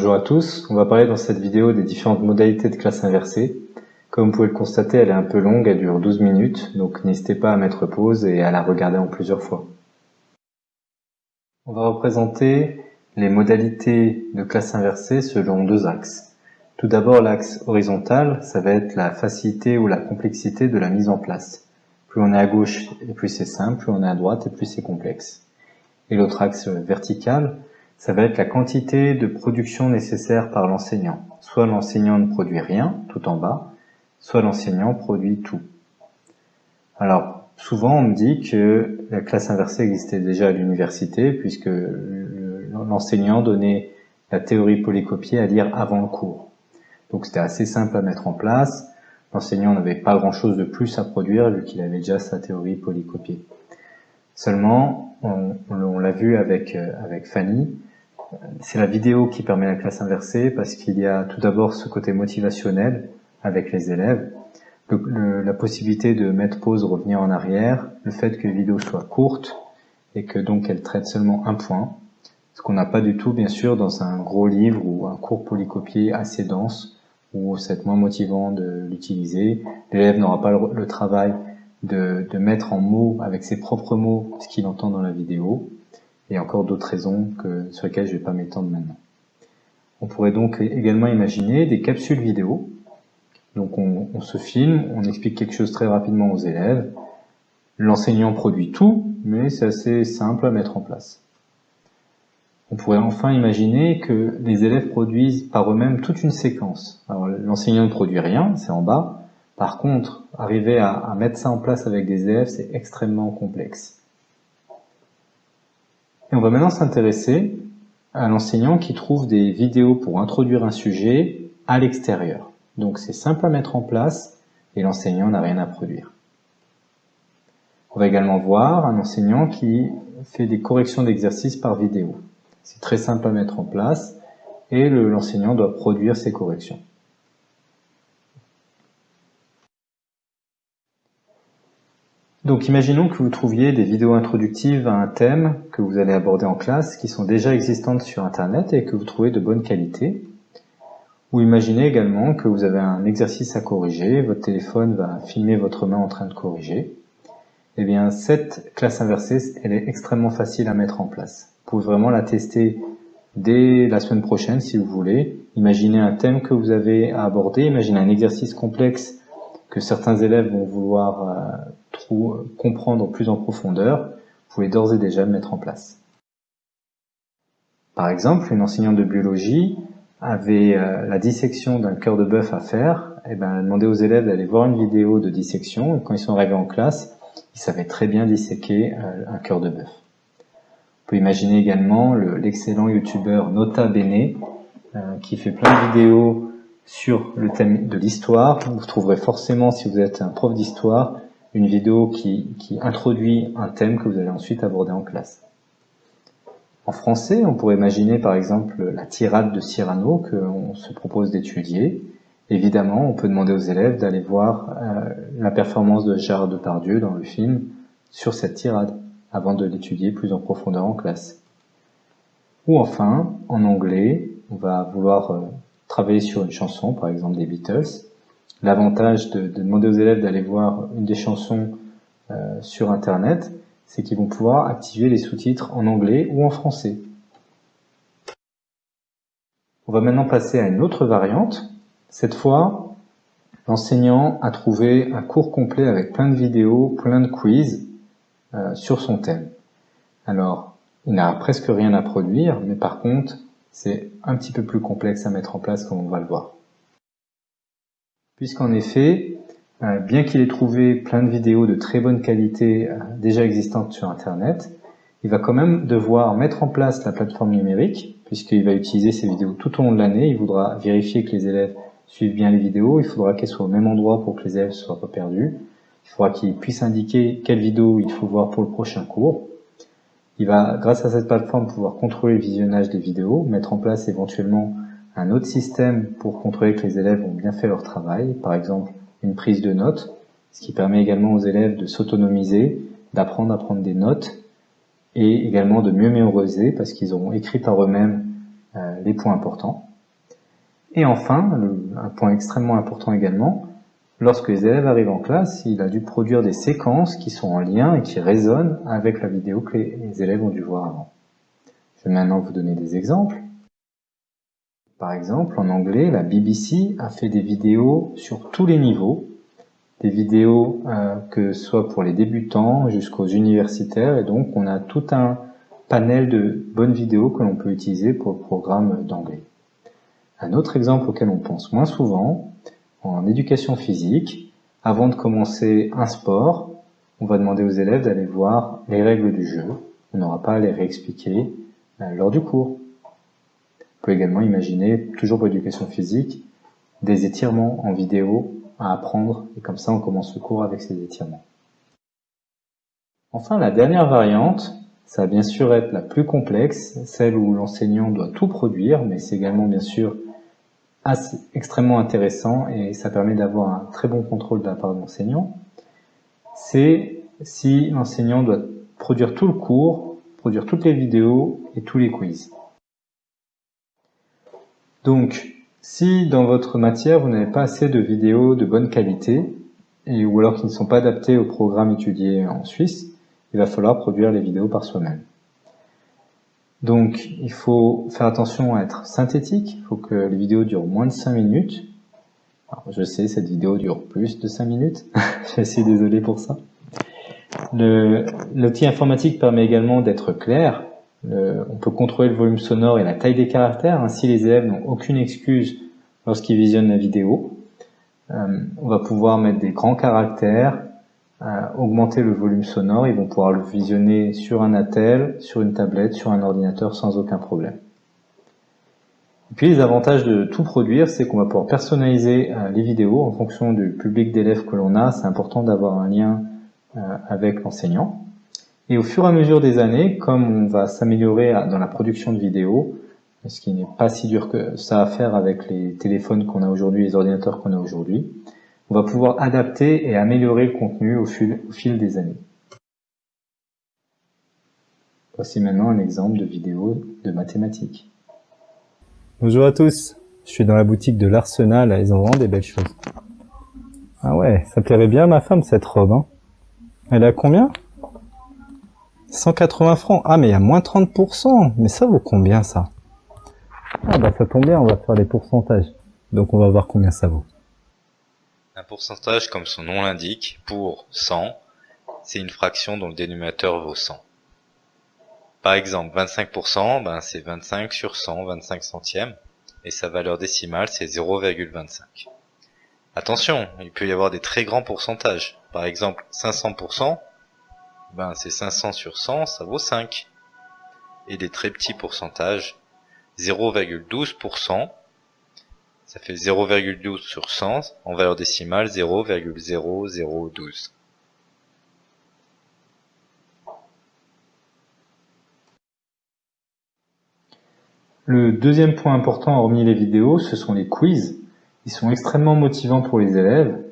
Bonjour à tous, on va parler dans cette vidéo des différentes modalités de classe inversée. Comme vous pouvez le constater, elle est un peu longue, elle dure 12 minutes, donc n'hésitez pas à mettre pause et à la regarder en plusieurs fois. On va représenter les modalités de classe inversée selon deux axes. Tout d'abord l'axe horizontal, ça va être la facilité ou la complexité de la mise en place. Plus on est à gauche et plus c'est simple, plus on est à droite et plus c'est complexe. Et l'autre axe vertical, ça va être la quantité de production nécessaire par l'enseignant. Soit l'enseignant ne produit rien, tout en bas, soit l'enseignant produit tout. Alors, souvent on me dit que la classe inversée existait déjà à l'université, puisque l'enseignant donnait la théorie polycopiée à lire avant le cours. Donc c'était assez simple à mettre en place. L'enseignant n'avait pas grand-chose de plus à produire, vu qu'il avait déjà sa théorie polycopiée. Seulement, on, l'a vu avec, euh, avec Fanny, c'est la vidéo qui permet la classe inversée parce qu'il y a tout d'abord ce côté motivationnel avec les élèves, la possibilité de mettre pause, revenir en arrière, le fait que les vidéos soient courtes et que donc elles traitent seulement un point, ce qu'on n'a pas du tout bien sûr dans un gros livre ou un cours polycopié assez dense où c'est moins motivant de l'utiliser. L'élève n'aura pas le, travail de, de mettre en mots avec ses propres mots ce qu'il entend dans la vidéo et encore d'autres raisons que, sur lesquelles je ne vais pas m'étendre maintenant. On pourrait donc également imaginer des capsules vidéo. Donc on, on, se filme, on explique quelque chose très rapidement aux élèves. L'enseignant produit tout, mais c'est assez simple à mettre en place. On pourrait enfin imaginer que les élèves produisent par eux-mêmes toute une séquence. Alors l'enseignant ne produit rien, c'est en bas. Par contre, arriver à, à mettre ça en place avec des élèves, c'est extrêmement complexe. Et on va maintenant s'intéresser à l'enseignant qui trouve des vidéos pour introduire un sujet à l'extérieur. Donc c'est simple à mettre en place et l'enseignant n'a rien à produire. On va également voir un enseignant qui fait des corrections d'exercices par vidéo. C'est très simple à mettre en place et l'enseignant doit produire ses corrections. Donc imaginons que vous trouviez des vidéos introductives à un thème que vous allez aborder en classe qui sont déjà existantes sur internet et que vous trouvez de bonne qualité. Ou imaginez également que vous avez un exercice à corriger, votre téléphone va filmer votre main en train de corriger. Eh bien cette classe inversée, elle est extrêmement facile à mettre en place. Vous pouvez vraiment la tester dès la semaine prochaine si vous voulez. Imaginez un thème que vous avez à aborder, imaginez un exercice complexe que certains élèves vont vouloir euh, comprendre plus en profondeur, vous pouvez d'ores et déjà le mettre en place. Par exemple, une enseignante de biologie avait euh, la dissection d'un cœur de bœuf à faire, et eh ben, elle a demandé aux élèves d'aller voir une vidéo de dissection, et quand ils sont arrivés en classe, ils savaient très bien disséquer euh, un cœur de bœuf. On peut imaginer également l'excellent youtubeur Nota Bene, qui fait plein de vidéos sur le thème de l'histoire. Vous trouverez forcément, si vous êtes un prof d'histoire, une vidéo qui, introduit un thème que vous allez ensuite aborder en classe. En français, on pourrait imaginer par exemple la tirade de Cyrano qu'on se propose d'étudier. Évidemment, on peut demander aux élèves d'aller voir euh, la performance de Gérard Depardieu dans le film sur cette tirade, avant de l'étudier plus en profondeur en classe. Ou enfin, en anglais, on va vouloir euh, travailler sur une chanson, par exemple des Beatles, L'avantage de, demander aux élèves d'aller voir une des chansons euh, sur Internet, c'est qu'ils vont pouvoir activer les sous-titres en anglais ou en français. On va maintenant passer à une autre variante. Cette fois, l'enseignant a trouvé un cours complet avec plein de vidéos, plein de quiz euh, sur son thème. Alors, il n'a presque rien à produire, mais par contre, c'est un petit peu plus complexe à mettre en place comme on va le voir puisqu'en effet, euh, bien qu'il ait trouvé plein de vidéos de très bonne qualité euh, déjà existantes sur Internet, il va quand même devoir mettre en place la plateforme numérique, puisqu'il va utiliser ces vidéos tout au long de l'année, il voudra vérifier que les élèves suivent bien les vidéos, il faudra qu'elles soient au même endroit pour que les élèves ne soient pas perdus, il faudra qu'il puisse indiquer quelle vidéo il faut voir pour le prochain cours. Il va, grâce à cette plateforme, pouvoir contrôler le visionnage des vidéos, mettre en place éventuellement un autre système pour contrôler que les élèves ont bien fait leur travail, par exemple une prise de notes, ce qui permet également aux élèves de s'autonomiser, d'apprendre à prendre des notes et également de mieux mémoriser parce qu'ils auront écrit par eux-mêmes euh, les points importants. Et enfin, un point extrêmement important également, lorsque les élèves arrivent en classe, il a dû produire des séquences qui sont en lien et qui résonnent avec la vidéo que les élèves ont dû voir avant. Je vais maintenant vous donner des exemples. Par exemple, en anglais, la BBC a fait des vidéos sur tous les niveaux, des vidéos euh, que ce soit pour les débutants jusqu'aux universitaires, et donc on a tout un panel de bonnes vidéos que l'on peut utiliser pour le programme d'anglais. Un autre exemple auquel on pense moins souvent, en éducation physique, avant de commencer un sport, on va demander aux élèves d'aller voir les règles du jeu. On n'aura pas à les réexpliquer euh, lors du cours. On peut également imaginer, toujours pour l'éducation physique, des étirements en vidéo à apprendre, et comme ça on commence le cours avec ces étirements. Enfin, la dernière variante, ça va bien sûr être la plus complexe, celle où l'enseignant doit tout produire, mais c'est également bien sûr extrêmement intéressant et ça permet d'avoir un très bon contrôle de la part de l'enseignant. C'est si l'enseignant doit produire tout le cours, produire toutes les vidéos et tous les quiz. Donc, si dans votre matière, vous n'avez pas assez de vidéos de bonne qualité, ou alors qui ne sont pas adaptées au programme étudié en Suisse, il va falloir produire les vidéos par soi-même. Donc, il faut faire attention à être synthétique, il faut que les vidéos durent moins de 5 minutes. Je sais, cette vidéo dure plus de 5 minutes, je suis désolé pour ça. L'outil informatique permet également d'être clair, on peut contrôler le volume sonore et la taille des caractères, ainsi les élèves n'ont aucune excuse lorsqu'ils visionnent la vidéo. Euh, on va pouvoir mettre des grands caractères, euh, augmenter le volume sonore, ils vont pouvoir le visionner sur un attel, sur une tablette, sur un ordinateur sans aucun problème. Et puis les avantages de tout produire, c'est qu'on va pouvoir personnaliser euh, les vidéos en fonction du public d'élèves que l'on a. C'est important d'avoir un lien avec l'enseignant. Et au fur et à mesure des années, comme on va s'améliorer dans la production de vidéos, ce qui n'est pas si dur que ça à faire avec les téléphones qu'on a aujourd'hui, les ordinateurs qu'on a aujourd'hui, on va pouvoir adapter et améliorer le contenu au fil, des années. Voici maintenant un exemple de vidéo de mathématiques. Bonjour à tous, je suis dans la boutique de l'Arsenal, ils ont vraiment des belles choses. Ah ouais, ça plairait bien à ma femme cette robe. Hein. Elle a combien? 180 francs. Ah, mais il y a moins 30%. Mais ça vaut combien, ça? Ah, bah ça tombe bien, on va faire les pourcentages. Donc on va voir combien ça vaut. Un pourcentage, comme son nom l'indique, pour 100, c'est une fraction dont le dénominateur vaut 100. Par exemple, 25%, ben c'est 25 sur 100, 25 centièmes, et sa valeur décimale, c'est 0,25. Attention, il peut y avoir des très grands pourcentages. Par exemple, 500%, ben c'est 500 sur 100, ça vaut 5. Et des très petits pourcentages, 0,12%, ça fait 0,12 sur 100, en valeur décimale 0,0012. Le deuxième point important, hormis les vidéos, ce sont les quiz. Ils sont extrêmement motivants pour les élèves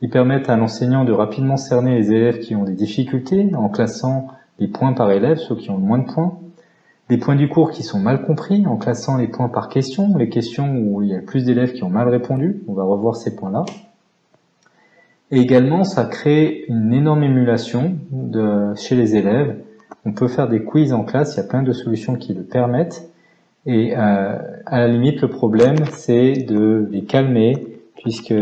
ils permettent à l'enseignant de rapidement cerner les élèves qui ont des difficultés en classant les points par élève, ceux qui ont le moins de points. Les points du cours qui sont mal compris en classant les points par question, les questions où il y a plus d'élèves qui ont mal répondu. On va revoir ces points-là. Et également, ça crée une énorme émulation de, chez les élèves. On peut faire des quiz en classe, il y a plein de solutions qui le permettent. Et euh, à la limite, le problème, c'est de les calmer puisque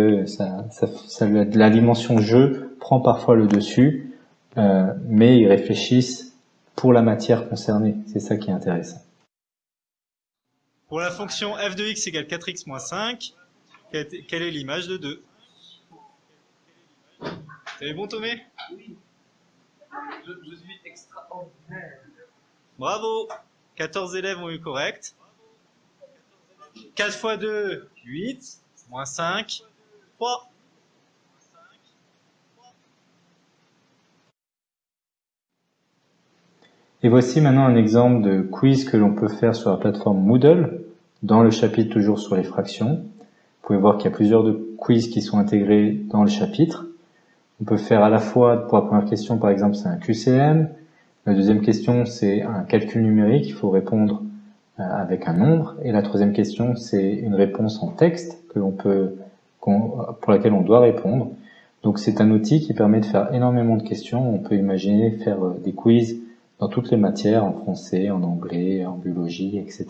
la dimension jeu prend parfois le dessus, euh, mais ils réfléchissent pour la matière concernée. C'est ça qui est intéressant. Pour la fonction f de x égale 4x moins 5, quelle est l'image de 2 C'est bon, Tomé Oui. Je, suis extraordinaire. Bravo 14 élèves ont eu correct. 4 fois 2, 8 moins 5, 3. Et voici maintenant un exemple de quiz que l'on peut faire sur la plateforme Moodle, dans le chapitre toujours sur les fractions. Vous pouvez voir qu'il y a plusieurs de quiz qui sont intégrés dans le chapitre. On peut faire à la fois, pour la première question par exemple, c'est un QCM. La deuxième question, c'est un calcul numérique. Il faut répondre avec un nombre. Et la troisième question, c'est une réponse en texte que l'on peut, pour laquelle on doit répondre. Donc c'est un outil qui permet de faire énormément de questions. On peut imaginer faire des quiz dans toutes les matières, en français, en anglais, en biologie, etc.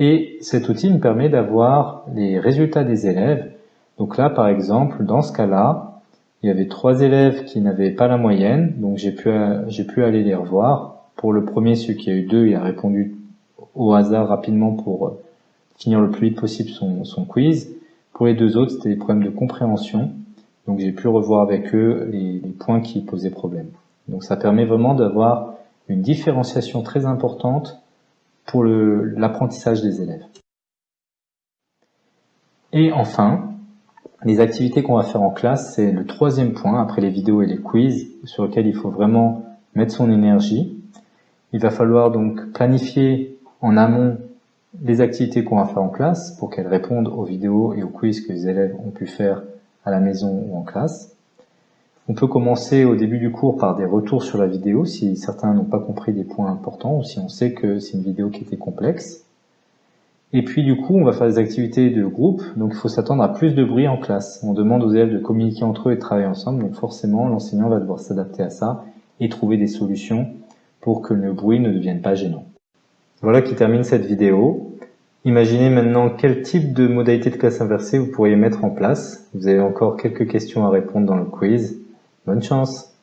Et cet outil me permet d'avoir les résultats des élèves. Donc là, par exemple, dans ce cas-là, il y avait trois élèves qui n'avaient pas la moyenne, donc j'ai pu, j'ai pu aller les revoir. Pour le premier, celui qui a eu deux, il a répondu au hasard rapidement pour euh, finir le plus vite possible son, quiz. Pour les deux autres, c'était des problèmes de compréhension, donc j'ai pu revoir avec eux les, les points qui posaient problème. Donc ça permet vraiment d'avoir une différenciation très importante pour l'apprentissage des élèves. Et enfin, les activités qu'on va faire en classe, c'est le troisième point, après les vidéos et les quiz, sur lequel il faut vraiment mettre son énergie. Il va falloir donc planifier en amont les activités qu'on va faire en classe pour qu'elles répondent aux vidéos et aux quiz que les élèves ont pu faire à la maison ou en classe. On peut commencer au début du cours par des retours sur la vidéo si certains n'ont pas compris des points importants ou si on sait que c'est une vidéo qui était complexe. Et puis du coup, on va faire des activités de groupe, donc il faut s'attendre à plus de bruit en classe. On demande aux élèves de communiquer entre eux et de travailler ensemble, donc forcément l'enseignant va devoir s'adapter à ça et trouver des solutions pour que le bruit ne devienne pas gênant. Voilà qui termine cette vidéo. Imaginez maintenant quel type de modalité de classe inversée vous pourriez mettre en place. Vous avez encore quelques questions à répondre dans le quiz. Bonne chance